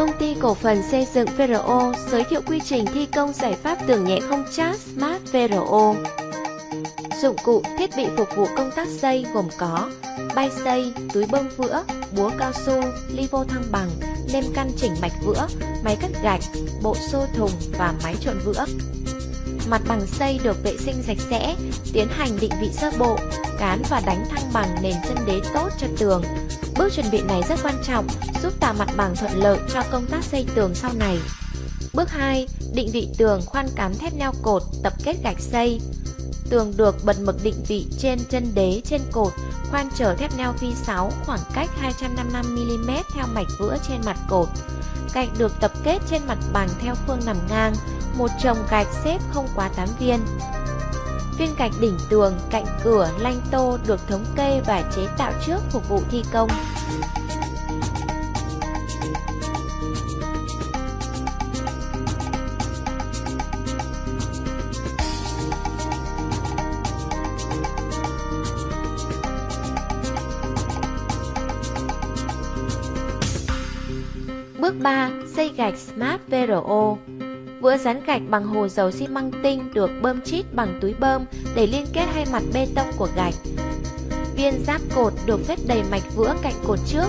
Công ty cổ phần xây dựng VRO giới thiệu quy trình thi công giải pháp tường nhẹ không chát Smart VRO. Dụng cụ, thiết bị phục vụ công tác xây gồm có bay xây, túi bơm vữa, búa cao su, ly vô thăng bằng, nêm căn chỉnh mạch vữa, máy cắt gạch, bộ xô thùng và máy trộn vữa. Mặt bằng xây được vệ sinh sạch sẽ, tiến hành định vị sơ bộ, cán và đánh thăng bằng nền chân đế tốt cho tường. Bước chuẩn bị này rất quan trọng, giúp tạo mặt bằng thuận lợi cho công tác xây tường sau này. Bước 2. Định vị tường khoan cán thép neo cột, tập kết gạch xây. Tường được bật mực định vị trên chân đế trên cột, khoan chở thép neo phi 6 khoảng cách 255mm theo mạch vữa trên mặt cột. Gạch được tập kết trên mặt bằng theo phương nằm ngang, một chồng gạch xếp không quá 8 viên. Viên gạch đỉnh tường, cạnh cửa, lanh tô được thống kê và chế tạo trước phục vụ thi công. Bước 3. Xây gạch Smart VRO Vữa rán gạch bằng hồ dầu xi măng tinh được bơm chít bằng túi bơm để liên kết hai mặt bê tông của gạch. Viên giáp cột được phép đầy mạch vữa cạnh cột trước.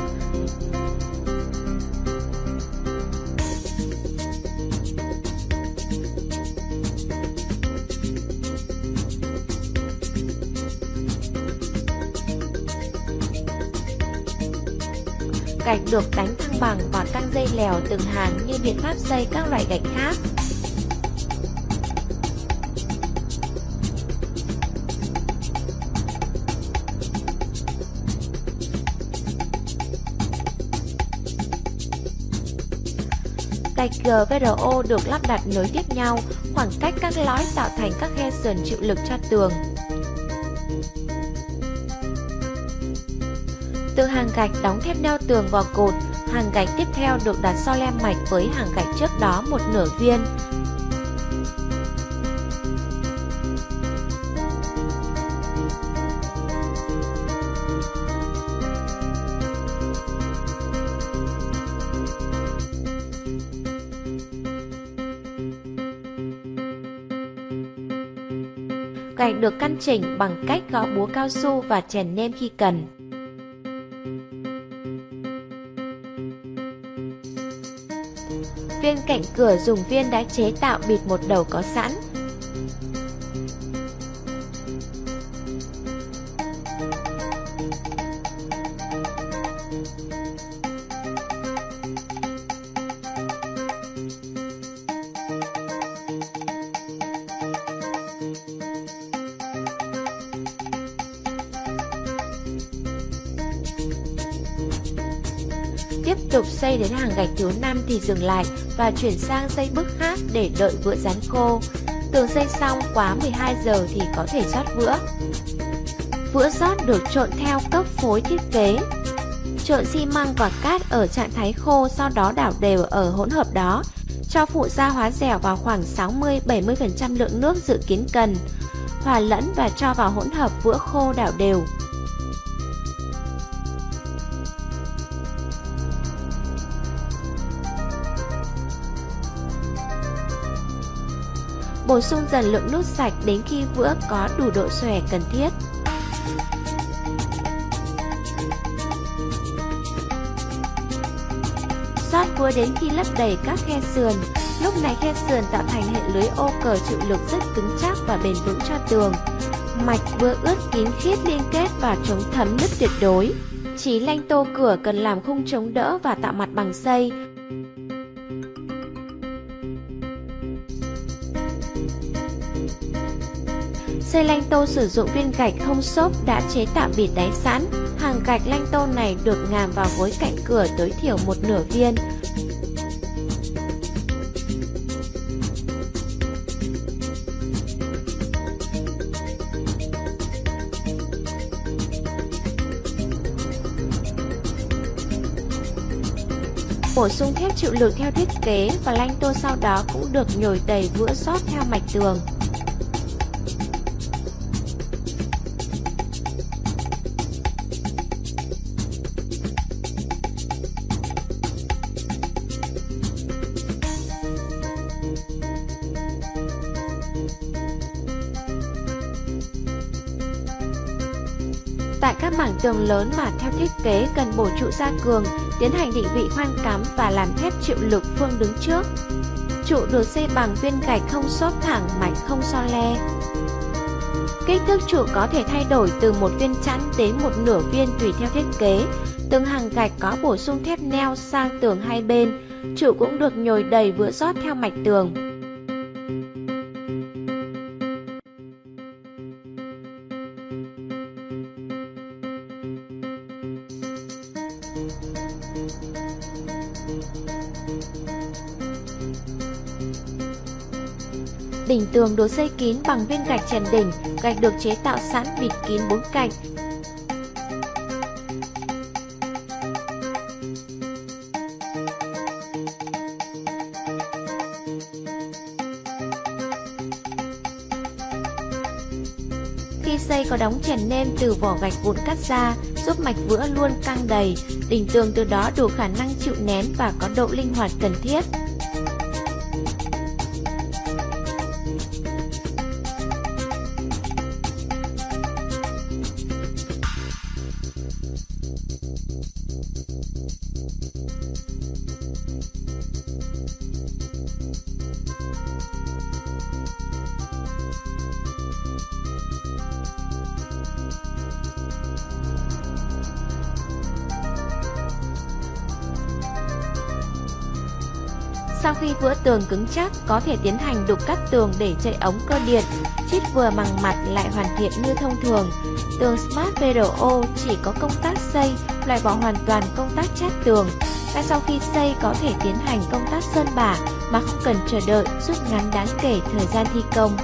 Gạch được đánh thăng bằng và căng dây lèo từng hàng như biện pháp xây các loại gạch khác. Gạch GVRO được lắp đặt nối tiếp nhau, khoảng cách các lõi tạo thành các khe sườn chịu lực cho tường. Từ hàng gạch đóng thép neo tường vào cột, hàng gạch tiếp theo được đặt so lem mạch với hàng gạch trước đó một nửa viên. Gạch được căn chỉnh bằng cách gõ búa cao su và chèn nêm khi cần. Viên cạnh cửa dùng viên đã chế tạo bịt một đầu có sẵn. Tiếp tục xây đến hàng gạch thứ 5 thì dừng lại và chuyển sang xây bước khác để đợi vữa dán khô. Tường xây xong quá 12 giờ thì có thể rót vữa. Vữa rót được trộn theo cấp phối thiết kế. Trộn xi măng và cát ở trạng thái khô sau đó đảo đều ở hỗn hợp đó. Cho phụ gia hóa dẻo vào khoảng 60-70% lượng nước dự kiến cần. Hòa lẫn và cho vào hỗn hợp vữa khô đảo đều. Bổ sung dần lượng nước sạch đến khi vữa có đủ độ xòe cần thiết. Xoát vữa đến khi lấp đầy các khe sườn. Lúc này khe sườn tạo thành hệ lưới ô cờ chịu lực rất cứng chắc và bền vững cho tường. Mạch vữa ướt kín khiết liên kết và chống thấm nứt tuyệt đối. Chỉ lanh tô cửa cần làm khung chống đỡ và tạo mặt bằng xây, Xây lanh tô sử dụng viên gạch không xốp đã chế tạo bịt đáy sẵn. Hàng gạch lanh tô này được ngàm vào gối cạnh cửa tối thiểu một nửa viên. Bổ sung thép chịu lực theo thiết kế và lanh tô sau đó cũng được nhồi đầy vữa sót theo mạch tường. Tại các mảng tường lớn mà theo thiết kế cần bổ trụ gia cường, tiến hành định vị khoan cắm và làm thép chịu lực phương đứng trước. Trụ được xây bằng viên gạch không xốp thẳng, mảnh không so le. Kích thước trụ có thể thay đổi từ một viên chẵn đến một nửa viên tùy theo thiết kế. Từng hàng gạch có bổ sung thép neo sang tường hai bên. Trụ cũng được nhồi đầy vữa rót theo mạch tường. Đỉnh tường được xây kín bằng viên gạch trần đỉnh, gạch được chế tạo sẵn bịt kín bốn cạnh. Khi xây có đóng chèn nêm từ vỏ gạch vụn cắt ra, giúp mạch vữa luôn căng đầy, đỉnh tường từ đó đủ khả năng chịu nén và có độ linh hoạt cần thiết. Sau khi vữa tường cứng chắc, có thể tiến hành đục cắt tường để chạy ống cơ điện, chít vừa bằng mặt lại hoàn thiện như thông thường. Tường Smart PRO chỉ có công tác xây, loại bỏ hoàn toàn công tác chát tường. và sau khi xây có thể tiến hành công tác sơn bả mà không cần chờ đợi, rút ngắn đáng kể thời gian thi công.